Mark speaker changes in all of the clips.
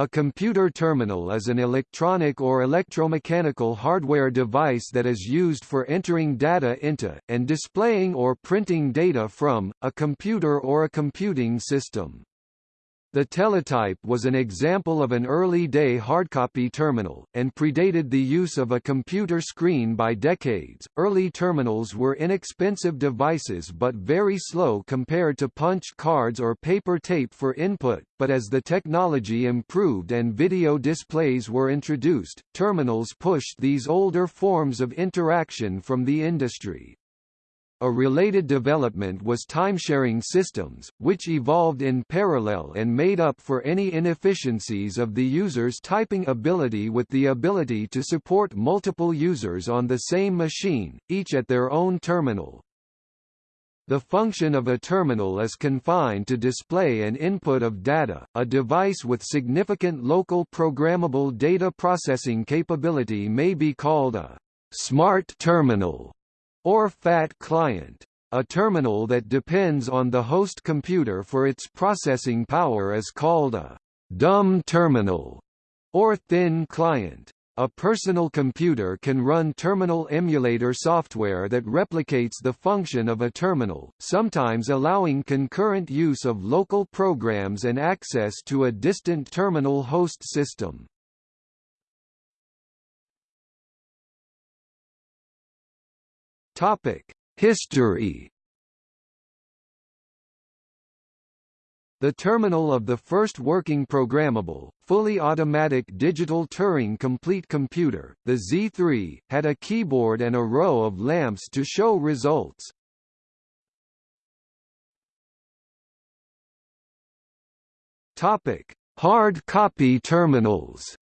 Speaker 1: A computer terminal is an electronic or electromechanical hardware device that is used for entering data into, and displaying or printing data from, a computer or a computing system. The teletype was an example of an early-day hardcopy terminal, and predated the use of a computer screen by decades. Early terminals were inexpensive devices but very slow compared to punched cards or paper tape for input, but as the technology improved and video displays were introduced, terminals pushed these older forms of interaction from the industry. A related development was timesharing systems, which evolved in parallel and made up for any inefficiencies of the user's typing ability with the ability to support multiple users on the same machine, each at their own terminal. The function of a terminal is confined to display and input of data. A device with significant local programmable data processing capability may be called a smart terminal or FAT client. A terminal that depends on the host computer for its processing power is called a dumb terminal or thin client. A personal computer can run terminal emulator software that replicates the function of a terminal, sometimes allowing concurrent use of local programs and access to a distant terminal host system. History. The terminal of the first working programmable, fully automatic digital Turing complete computer, the Z3, had a keyboard and a row of lamps to show results. Topic: Hard copy terminals.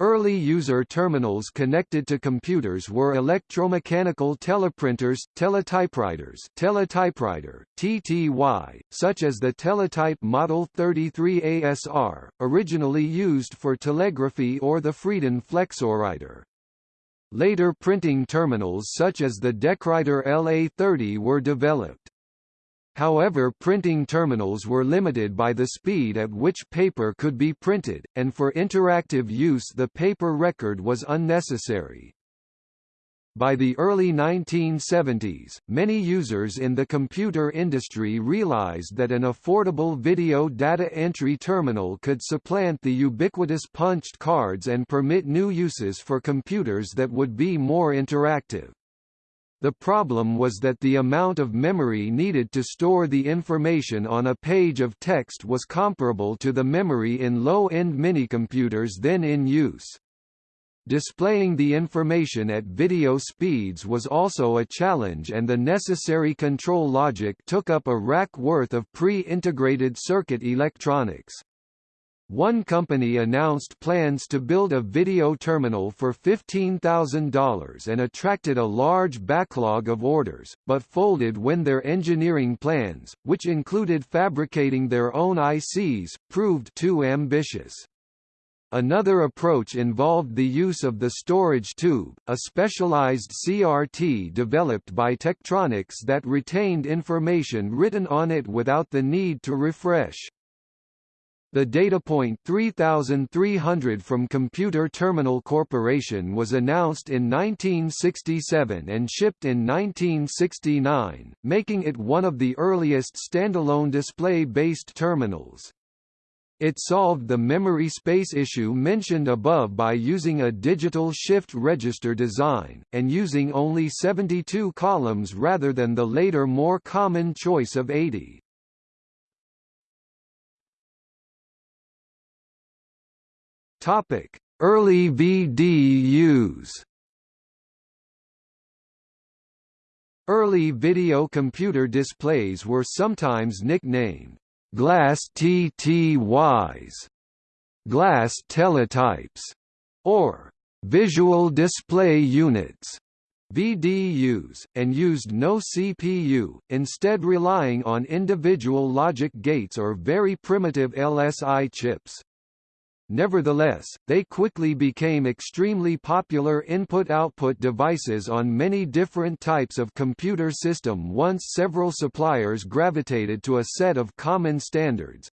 Speaker 1: Early user terminals connected to computers were electromechanical teleprinters, teletypewriters teletypewriter, TTY, such as the Teletype Model 33 ASR, originally used for telegraphy or the Friden Flexowriter. Later printing terminals such as the Decwriter LA30 were developed. However printing terminals were limited by the speed at which paper could be printed, and for interactive use the paper record was unnecessary. By the early 1970s, many users in the computer industry realized that an affordable video data entry terminal could supplant the ubiquitous punched cards and permit new uses for computers that would be more interactive. The problem was that the amount of memory needed to store the information on a page of text was comparable to the memory in low-end minicomputers then in use. Displaying the information at video speeds was also a challenge and the necessary control logic took up a rack worth of pre-integrated circuit electronics. One company announced plans to build a video terminal for $15,000 and attracted a large backlog of orders, but folded when their engineering plans, which included fabricating their own ICs, proved too ambitious. Another approach involved the use of the storage tube, a specialized CRT developed by Tektronix that retained information written on it without the need to refresh. The DataPoint 3300 from Computer Terminal Corporation was announced in 1967 and shipped in 1969, making it one of the earliest standalone display-based terminals. It solved the memory space issue mentioned above by using a digital shift register design, and using only 72 columns rather than the later more common choice of 80. Topic: Early VDUs. Early video computer displays were sometimes nicknamed glass TTYs, glass teletypes, or visual display units. VDUs, and used no CPU, instead relying on individual logic gates or very primitive LSI chips. Nevertheless, they quickly became extremely popular input-output devices on many different types of computer system once several suppliers gravitated to a set of common standards.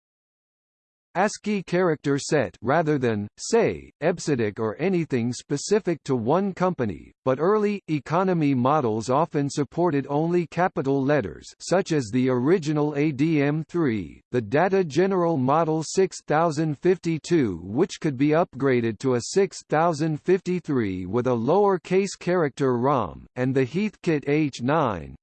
Speaker 1: ASCII character set rather than, say, EBCDIC or anything specific to one company, but early, economy models often supported only capital letters such as the original ADM3, the Data General Model 6052 which could be upgraded to a 6053 with a lower case character ROM, and the Heathkit H9,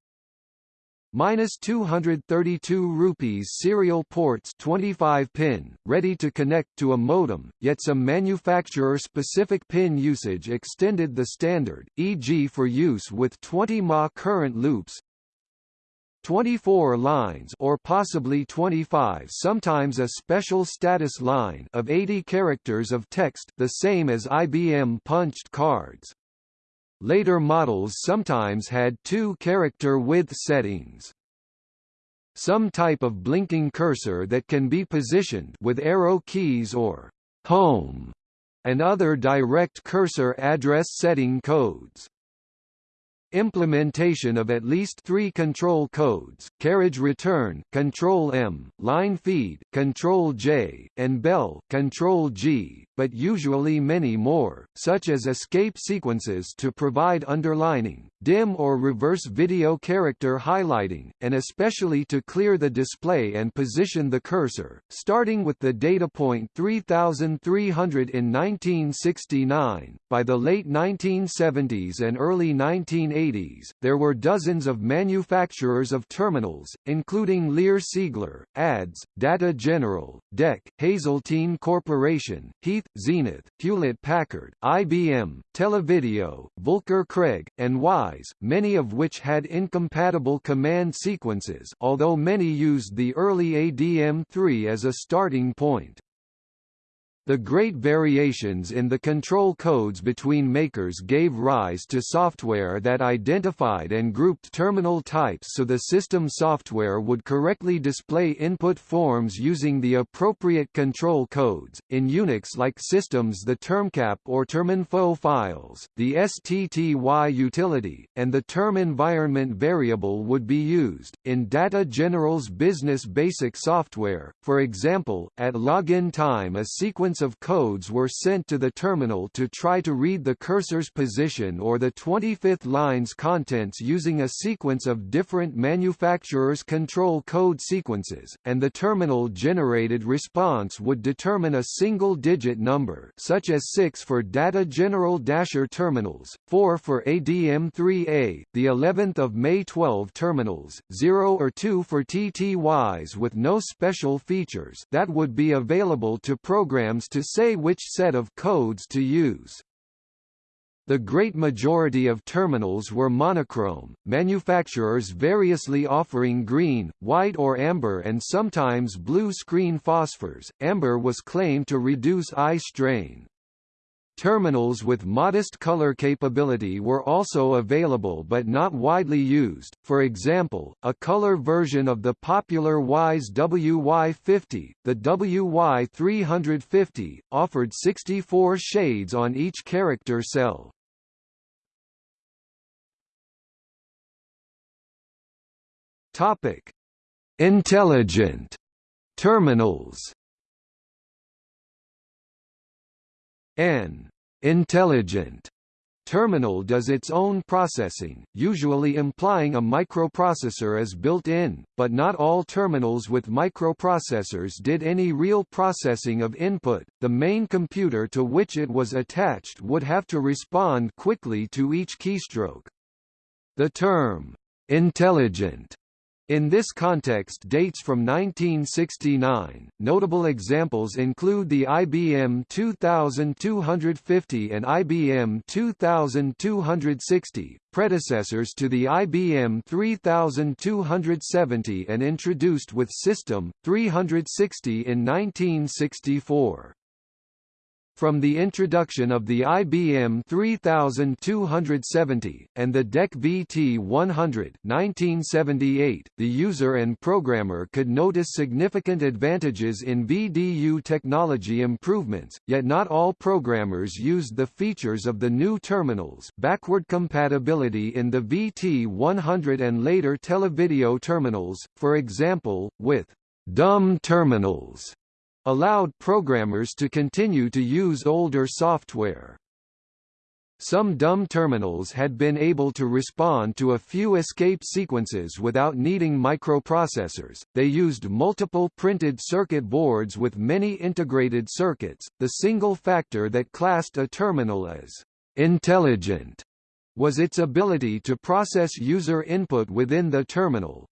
Speaker 1: minus 232 rupees serial ports 25 pin ready to connect to a modem yet some manufacturer specific pin usage extended the standard e.g. for use with 20 mA current loops 24 lines or possibly 25 sometimes a special status line of 80 characters of text the same as IBM punched cards Later models sometimes had two character width settings. Some type of blinking cursor that can be positioned with arrow keys or home and other direct cursor address setting codes. Implementation of at least three control codes, carriage return, control M, line feed, control J, and bell, control G, but usually many more, such as escape sequences to provide underlining, dim or reverse video character highlighting, and especially to clear the display and position the cursor, starting with the Datapoint 3300 in 1969. By the late 1970s and early 1980s, there were dozens of manufacturers of terminals, including Lear Siegler, ADS, Data General, DEC, Hazeltine Corporation, Heath, Zenith, Hewlett-Packard, IBM, Televideo, Volker Craig, and Wyse, many of which had incompatible command sequences although many used the early ADM3 as a starting point. The great variations in the control codes between makers gave rise to software that identified and grouped terminal types so the system software would correctly display input forms using the appropriate control codes. In Unix-like systems the termcap or terminfo files, the STTY utility, and the term environment variable would be used. In Data General's business basic software, for example, at login time a sequence of codes were sent to the terminal to try to read the cursor's position or the 25th line's contents using a sequence of different manufacturers' control code sequences, and the terminal-generated response would determine a single-digit number such as 6 for Data General Dasher terminals, 4 for ADM3A, the 11th of May 12 terminals, 0 or 2 for TTYs with no special features that would be available to programs to say which set of codes to use. The great majority of terminals were monochrome, manufacturers variously offering green, white or amber and sometimes blue screen phosphors. Amber was claimed to reduce eye strain. Terminals with modest color capability were also available but not widely used, for example, a color version of the popular Wyse WY50, the WY350, offered 64 shades on each character cell. Intelligent terminals. An intelligent terminal does its own processing, usually implying a microprocessor is built in, but not all terminals with microprocessors did any real processing of input. The main computer to which it was attached would have to respond quickly to each keystroke. The term intelligent in this context dates from 1969. Notable examples include the IBM 2250 and IBM 2260, predecessors to the IBM 3270 and introduced with System 360 in 1964. From the introduction of the IBM 3270, and the DEC VT100 1978, the user and programmer could notice significant advantages in VDU technology improvements, yet not all programmers used the features of the new terminals. Backward compatibility in the VT100 and later televideo terminals, for example, with dumb terminals allowed programmers to continue to use older software. Some dumb terminals had been able to respond to a few escape sequences without needing microprocessors. They used multiple printed circuit boards with many integrated circuits. The single factor that classed a terminal as intelligent was its ability to process user input within the terminal,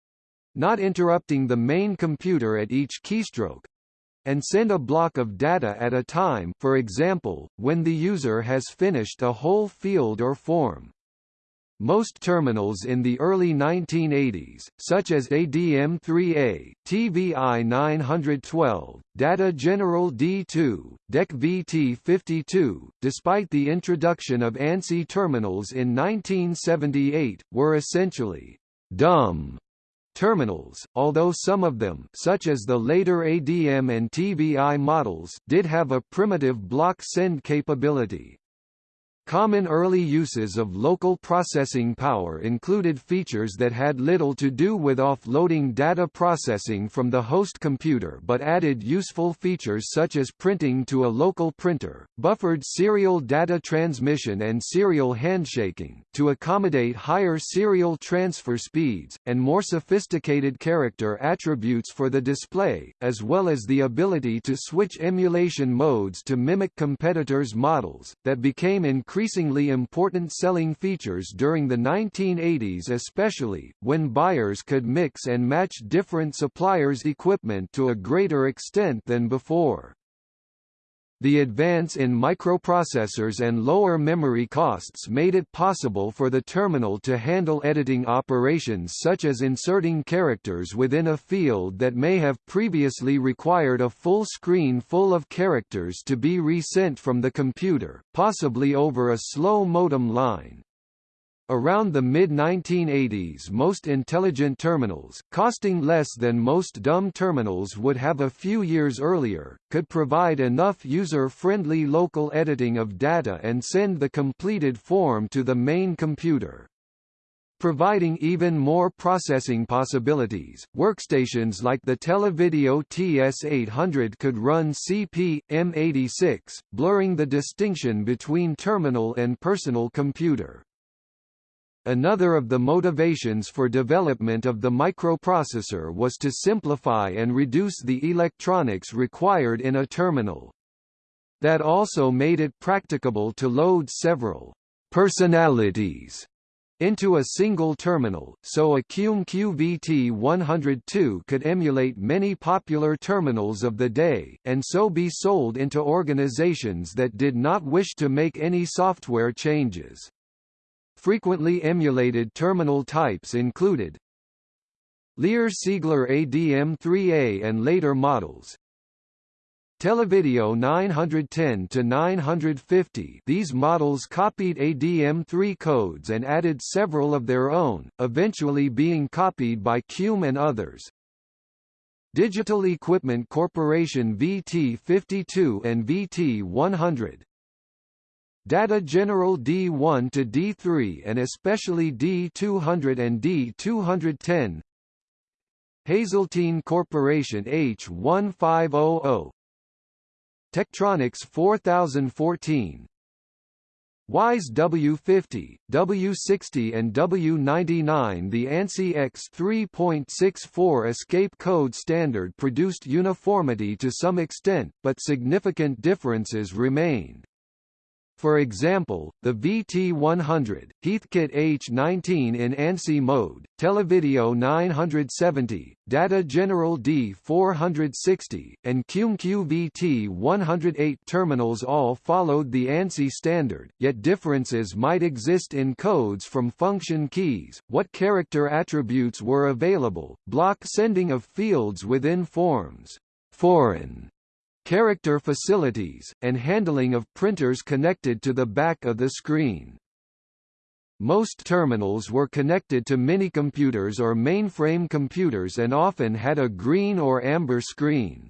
Speaker 1: not interrupting the main computer at each keystroke, and send a block of data at a time for example, when the user has finished a whole field or form. Most terminals in the early 1980s, such as ADM3A, TVI 912, Data General D2, DEC VT52, despite the introduction of ANSI terminals in 1978, were essentially dumb terminals, although some of them such as the later ADM and TVI models did have a primitive block send capability. Common early uses of local processing power included features that had little to do with offloading data processing from the host computer but added useful features such as printing to a local printer, buffered serial data transmission and serial handshaking, to accommodate higher serial transfer speeds, and more sophisticated character attributes for the display, as well as the ability to switch emulation modes to mimic competitors' models, that became increasingly increasingly important selling features during the 1980s especially, when buyers could mix and match different suppliers' equipment to a greater extent than before. The advance in microprocessors and lower memory costs made it possible for the terminal to handle editing operations such as inserting characters within a field that may have previously required a full screen full of characters to be resent from the computer, possibly over a slow modem line. Around the mid-1980s most intelligent terminals, costing less than most dumb terminals would have a few years earlier, could provide enough user-friendly local editing of data and send the completed form to the main computer. Providing even more processing possibilities, workstations like the Televideo TS800 could run CP, M86, blurring the distinction between terminal and personal computer. Another of the motivations for development of the microprocessor was to simplify and reduce the electronics required in a terminal. That also made it practicable to load several personalities into a single terminal, so a Qume QVT102 could emulate many popular terminals of the day, and so be sold into organizations that did not wish to make any software changes. Frequently emulated terminal types included. Lear-Siegler ADM3A and later models, Televideo 910 to 950 these models copied ADM3 codes and added several of their own, eventually being copied by Qume and others. Digital Equipment Corporation VT52 and VT100 Data General D1 to D3 and especially D200 and D210 Hazeltine Corporation H1500 Tektronix 4014 Wyse W50, W60 and W99 The ANSI X 3.64 escape code standard produced uniformity to some extent, but significant differences remained. For example, the VT100, Heathkit H19 in ANSI mode, Televideo 970, Data General D460, and Qume-Q VT108 terminals all followed the ANSI standard, yet differences might exist in codes from function keys, what character attributes were available, block sending of fields within forms, foreign character facilities, and handling of printers connected to the back of the screen. Most terminals were connected to minicomputers or mainframe computers and often had a green or amber screen.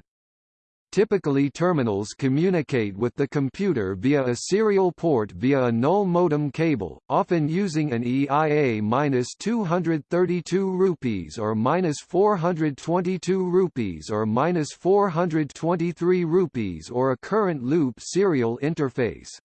Speaker 1: Typically terminals communicate with the computer via a serial port via a null modem cable, often using an EIA-232 rupees or -422 rupees or -423 rupees or a current loop serial interface.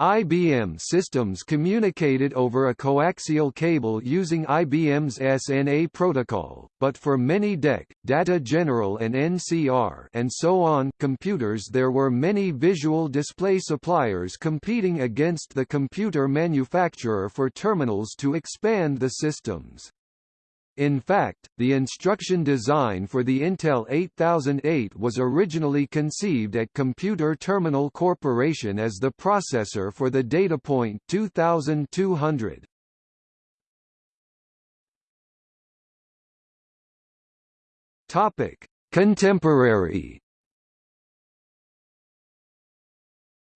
Speaker 1: IBM systems communicated over a coaxial cable using IBM's SNA protocol, but for many DEC, Data General and NCR and so on computers there were many visual display suppliers competing against the computer manufacturer for terminals to expand the systems. In fact, the instruction design for the Intel 8008 was originally conceived at Computer Terminal Corporation as the processor for the Datapoint 2200. Topic: Contemporary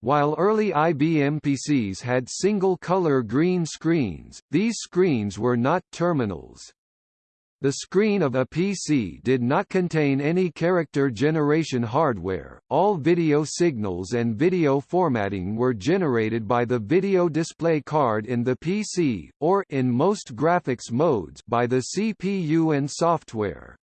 Speaker 1: While early IBM PCs had single-color green screens, these screens were not terminals. The screen of a PC did not contain any character generation hardware, all video signals and video formatting were generated by the video display card in the PC, or in most graphics modes by the CPU and software.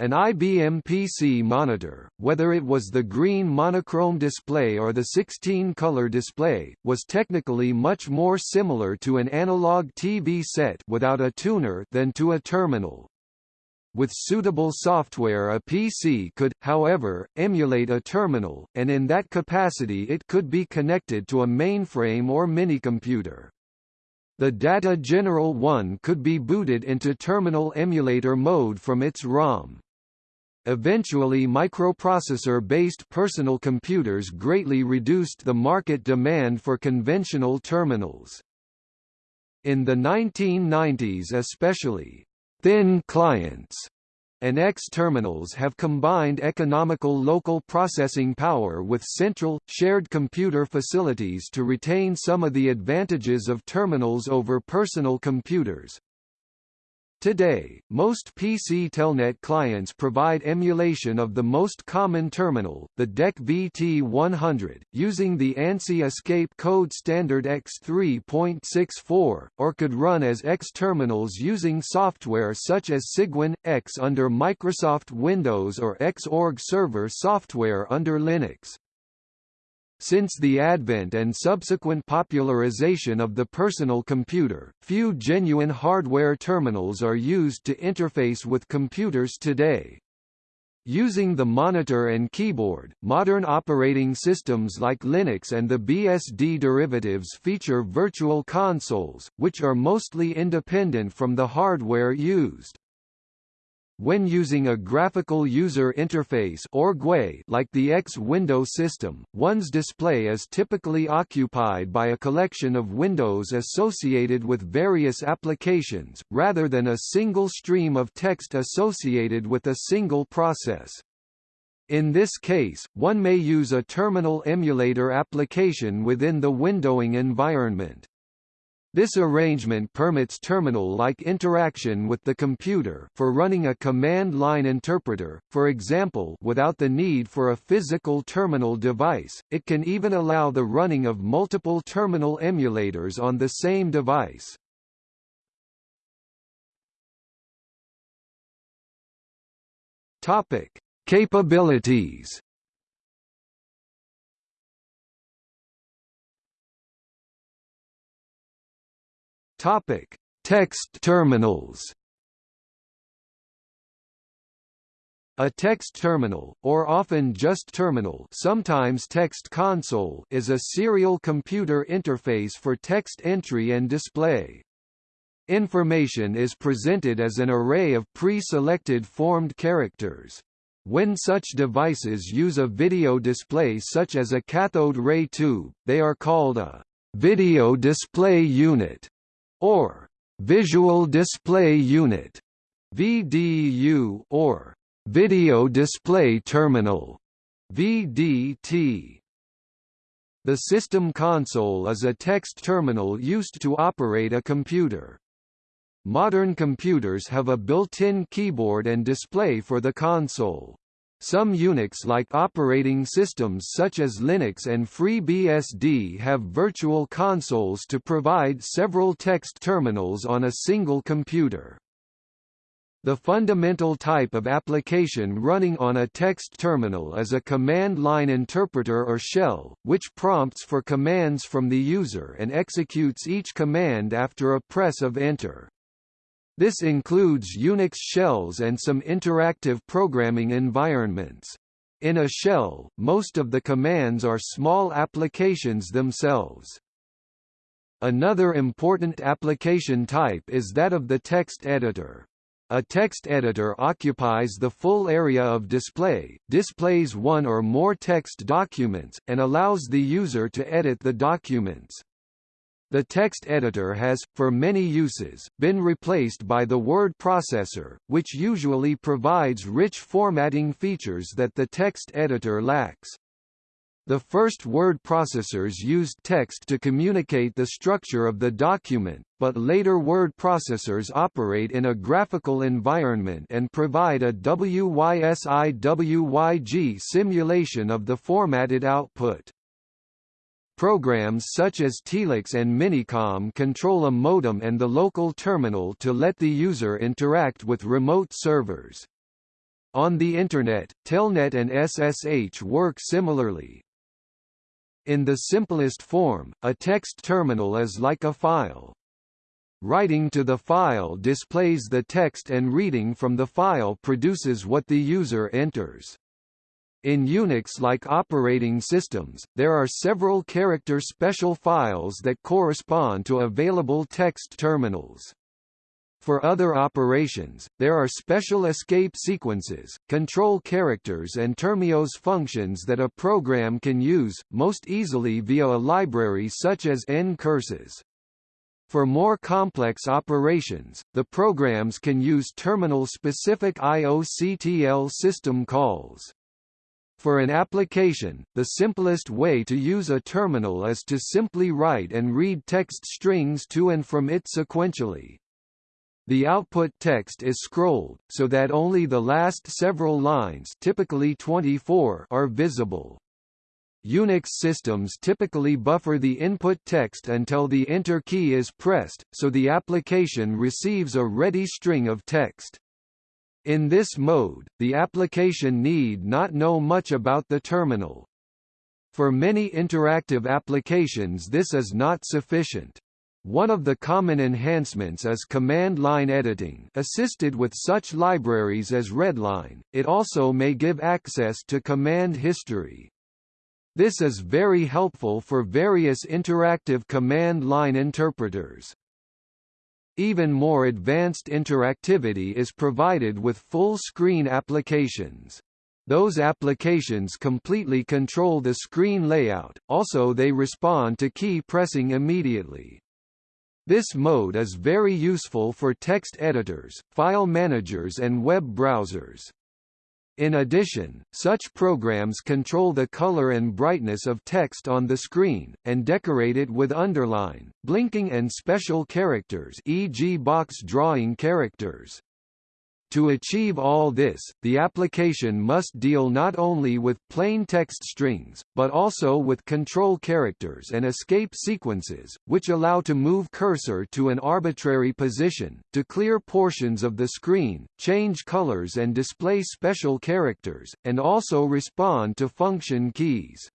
Speaker 1: An IBM PC monitor, whether it was the green monochrome display or the 16-color display, was technically much more similar to an analog TV set without a tuner than to a terminal. With suitable software a PC could, however, emulate a terminal, and in that capacity it could be connected to a mainframe or minicomputer. The Data General 1 could be booted into terminal emulator mode from its ROM. Eventually microprocessor-based personal computers greatly reduced the market demand for conventional terminals. In the 1990s especially, thin clients and X terminals have combined economical local processing power with central, shared computer facilities to retain some of the advantages of terminals over personal computers, Today, most PC Telnet clients provide emulation of the most common terminal, the DEC VT100, using the ANSI Escape Code Standard X3.64, or could run as X terminals using software such as Cygwin, X under Microsoft Windows or Xorg Server software under Linux. Since the advent and subsequent popularization of the personal computer, few genuine hardware terminals are used to interface with computers today. Using the monitor and keyboard, modern operating systems like Linux and the BSD derivatives feature virtual consoles, which are mostly independent from the hardware used. When using a graphical user interface or GUI like the X window system, one's display is typically occupied by a collection of windows associated with various applications, rather than a single stream of text associated with a single process. In this case, one may use a terminal emulator application within the windowing environment. This arrangement permits terminal-like interaction with the computer for running a command line interpreter, for example without the need for a physical terminal device, it can even allow the running of multiple terminal emulators on the same device. Topic. Capabilities Topic: Text terminals. A text terminal, or often just terminal sometimes text console is a serial computer interface for text entry and display. Information is presented as an array of pre-selected formed characters. When such devices use a video display such as a cathode ray tube, they are called a video display unit or Visual Display Unit VDU or Video Display Terminal VDT The system console is a text terminal used to operate a computer. Modern computers have a built-in keyboard and display for the console. Some Unix-like operating systems such as Linux and FreeBSD have virtual consoles to provide several text terminals on a single computer. The fundamental type of application running on a text terminal is a command line interpreter or shell, which prompts for commands from the user and executes each command after a press of enter. This includes Unix shells and some interactive programming environments. In a shell, most of the commands are small applications themselves. Another important application type is that of the text editor. A text editor occupies the full area of display, displays one or more text documents, and allows the user to edit the documents. The text editor has, for many uses, been replaced by the word processor, which usually provides rich formatting features that the text editor lacks. The first word processors used text to communicate the structure of the document, but later word processors operate in a graphical environment and provide a WYSIWYG simulation of the formatted output. Programs such as Telix and Minicom control a modem and the local terminal to let the user interact with remote servers. On the Internet, Telnet and SSH work similarly. In the simplest form, a text terminal is like a file. Writing to the file displays the text and reading from the file produces what the user enters. In Unix-like operating systems, there are several character special files that correspond to available text terminals. For other operations, there are special escape sequences, control characters and termios functions that a program can use, most easily via a library such as ncurses. For more complex operations, the programs can use terminal-specific IOCTL system calls. For an application, the simplest way to use a terminal is to simply write and read text strings to and from it sequentially. The output text is scrolled, so that only the last several lines typically 24 are visible. Unix systems typically buffer the input text until the Enter key is pressed, so the application receives a ready string of text. In this mode, the application need not know much about the terminal. For many interactive applications this is not sufficient. One of the common enhancements is command line editing assisted with such libraries as Readline, it also may give access to command history. This is very helpful for various interactive command line interpreters. Even more advanced interactivity is provided with full-screen applications. Those applications completely control the screen layout, also they respond to key pressing immediately. This mode is very useful for text editors, file managers and web browsers. In addition, such programs control the color and brightness of text on the screen, and decorate it with underline, blinking and special characters e.g. box drawing characters. To achieve all this, the application must deal not only with plain text strings, but also with control characters and escape sequences, which allow to move cursor to an arbitrary position, to clear portions of the screen, change colors and display special characters, and also respond to function keys.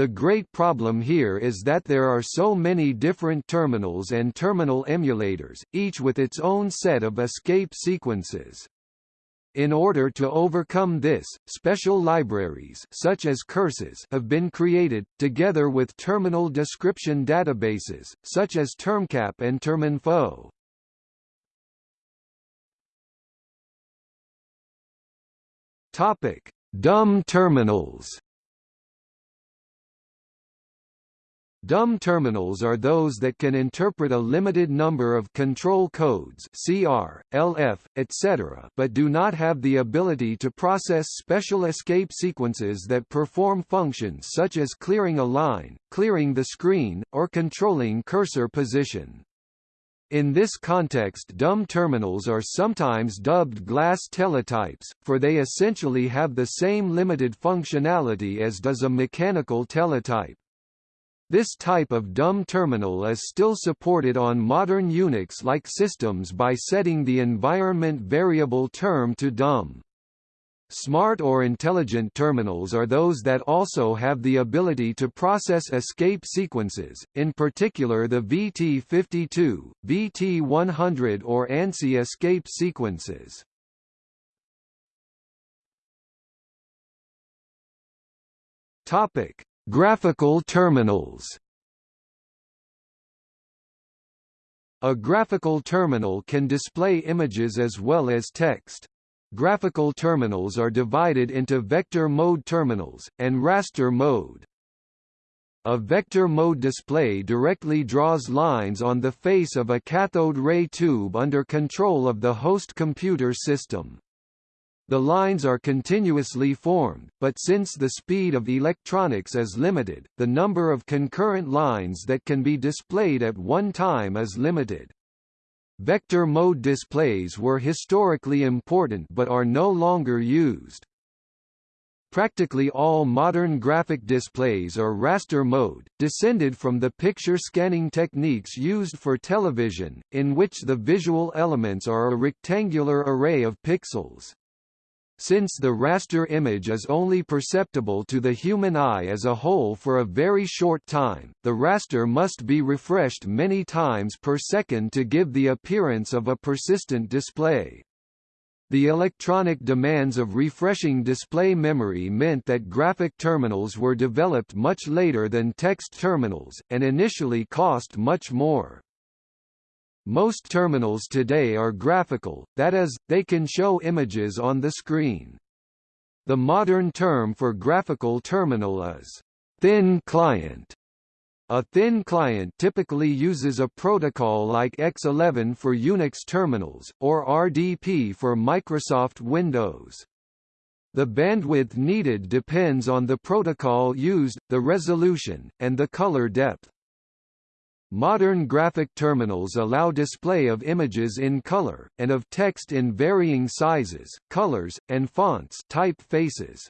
Speaker 1: The great problem here is that there are so many different terminals and terminal emulators, each with its own set of escape sequences. In order to overcome this, special libraries such as curses have been created, together with terminal description databases, such as Termcap and Terminfo. Topic: Dumb terminals. Dumb terminals are those that can interpret a limited number of control codes CR, LF, etc. but do not have the ability to process special escape sequences that perform functions such as clearing a line, clearing the screen, or controlling cursor position. In this context dumb terminals are sometimes dubbed glass teletypes, for they essentially have the same limited functionality as does a mechanical teletype. This type of dumb terminal is still supported on modern Unix-like systems by setting the environment variable term to dumb. Smart or intelligent terminals are those that also have the ability to process escape sequences, in particular the VT52, VT100 or ANSI escape sequences. Topic: Graphical terminals. A graphical terminal can display images as well as text. Graphical terminals are divided into vector mode terminals, and raster mode. A vector mode display directly draws lines on the face of a cathode ray tube under control of the host computer system. The lines are continuously formed, but since the speed of electronics is limited, the number of concurrent lines that can be displayed at one time is limited. Vector mode displays were historically important but are no longer used. Practically all modern graphic displays are raster mode, descended from the picture scanning techniques used for television, in which the visual elements are a rectangular array of pixels. Since the raster image is only perceptible to the human eye as a whole for a very short time, the raster must be refreshed many times per second to give the appearance of a persistent display. The electronic demands of refreshing display memory meant that graphic terminals were developed much later than text terminals, and initially cost much more. Most terminals today are graphical, that is, they can show images on the screen. The modern term for graphical terminal is thin client. A thin client typically uses a protocol like X11 for Unix terminals, or RDP for Microsoft Windows. The bandwidth needed depends on the protocol used, the resolution, and the color depth. Modern graphic terminals allow display of images in color, and of text in varying sizes, colors, and fonts typefaces.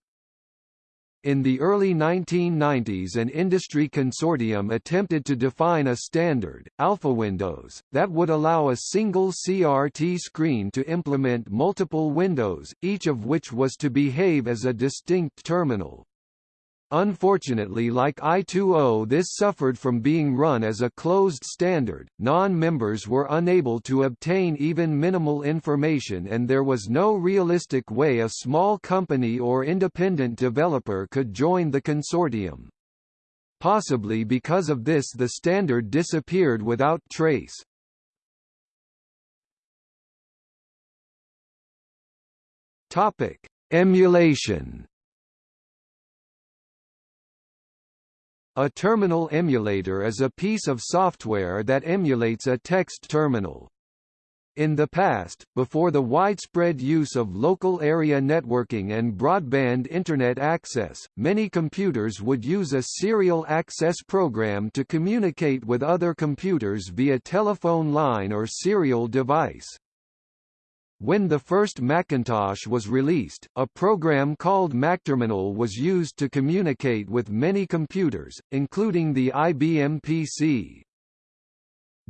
Speaker 1: In the early 1990s an industry consortium attempted to define a standard, AlphaWindows, that would allow a single CRT screen to implement multiple windows, each of which was to behave as a distinct terminal. Unfortunately like I2O this suffered from being run as a closed standard, non-members were unable to obtain even minimal information and there was no realistic way a small company or independent developer could join the consortium. Possibly because of this the standard disappeared without trace. Emulation A terminal emulator is a piece of software that emulates a text terminal. In the past, before the widespread use of local area networking and broadband Internet access, many computers would use a serial access program to communicate with other computers via telephone line or serial device. When the first Macintosh was released, a program called MacTerminal was used to communicate with many computers, including the IBM PC.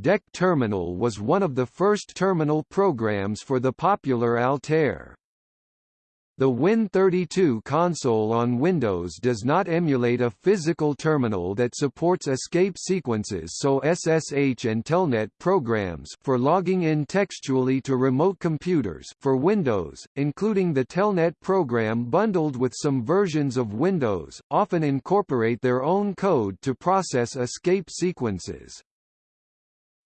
Speaker 1: DEC Terminal was one of the first terminal programs for the popular Altair. The Win32 console on Windows does not emulate a physical terminal that supports escape sequences so SSH and Telnet programs for logging in textually to remote computers for Windows, including the Telnet program bundled with some versions of Windows, often incorporate their own code to process escape sequences.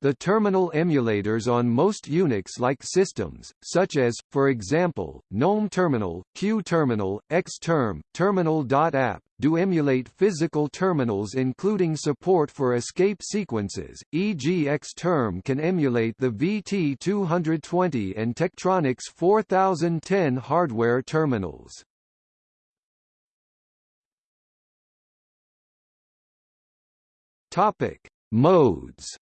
Speaker 1: The terminal emulators on most Unix-like systems, such as, for example, GNOME Terminal, Q Terminal, Xterm, Terminal.app, do emulate physical terminals including support for escape sequences, e.g. Xterm can emulate the VT220 and Tektronix 4010 hardware terminals. Topic: Modes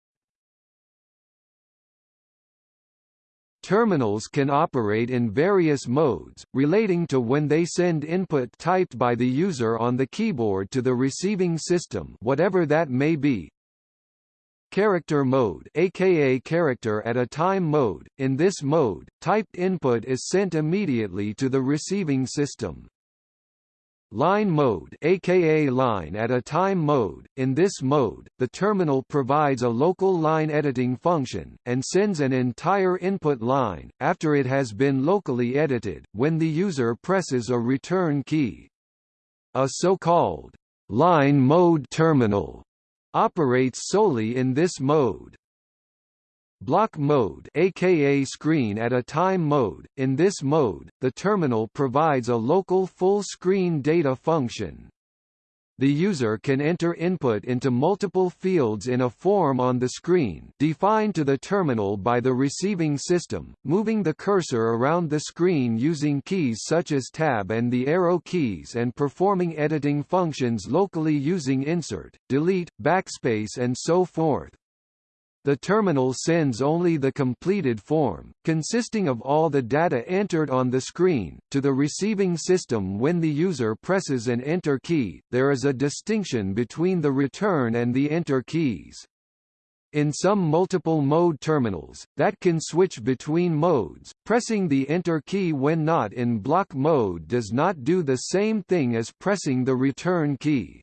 Speaker 1: Terminals can operate in various modes, relating to when they send input typed by the user on the keyboard to the receiving system whatever that may be. Character mode aka character at a time mode, in this mode, typed input is sent immediately to the receiving system. Line mode aka line at a time mode. In this mode, the terminal provides a local line editing function, and sends an entire input line, after it has been locally edited, when the user presses a return key. A so-called line mode terminal operates solely in this mode. Block mode aka screen at a time mode. In this mode, the terminal provides a local full-screen data function. The user can enter input into multiple fields in a form on the screen defined to the terminal by the receiving system, moving the cursor around the screen using keys such as tab and the arrow keys and performing editing functions locally using insert, delete, backspace and so forth. The terminal sends only the completed form, consisting of all the data entered on the screen, to the receiving system when the user presses an Enter key. There is a distinction between the return and the Enter keys. In some multiple mode terminals, that can switch between modes, pressing the Enter key when not in block mode does not do the same thing as pressing the return key.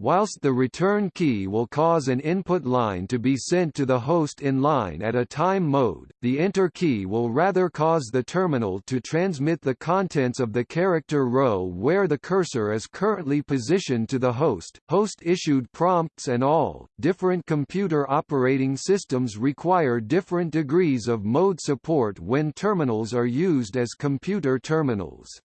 Speaker 1: Whilst the return key will cause an input line to be sent to the host in line at a time mode, the enter key will rather cause the terminal to transmit the contents of the character row where the cursor is currently positioned to the host. Host-issued prompts and all, different computer operating systems require different degrees of mode support when terminals are used as computer terminals.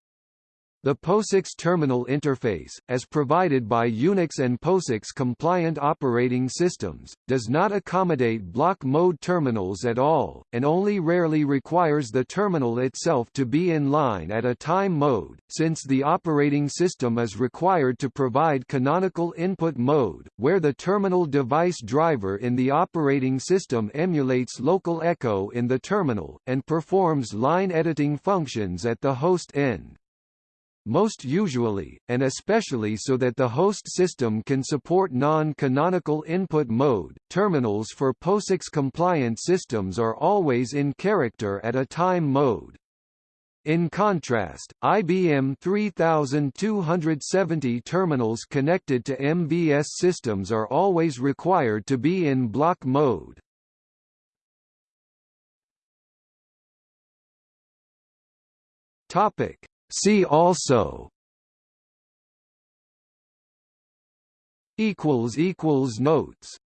Speaker 1: The POSIX terminal interface, as provided by Unix and POSIX-compliant operating systems, does not accommodate block mode terminals at all, and only rarely requires the terminal itself to be in line at a time mode, since the operating system is required to provide canonical input mode, where the terminal device driver in the operating system emulates local echo in the terminal, and performs line editing functions at the host end most usually, and especially so that the host system can support non-canonical input mode. Terminals for POSIX-compliant systems are always in character at a time mode. In contrast, IBM 3270 terminals connected to MVS systems are always required to be in block mode. Topic: See also equals equals notes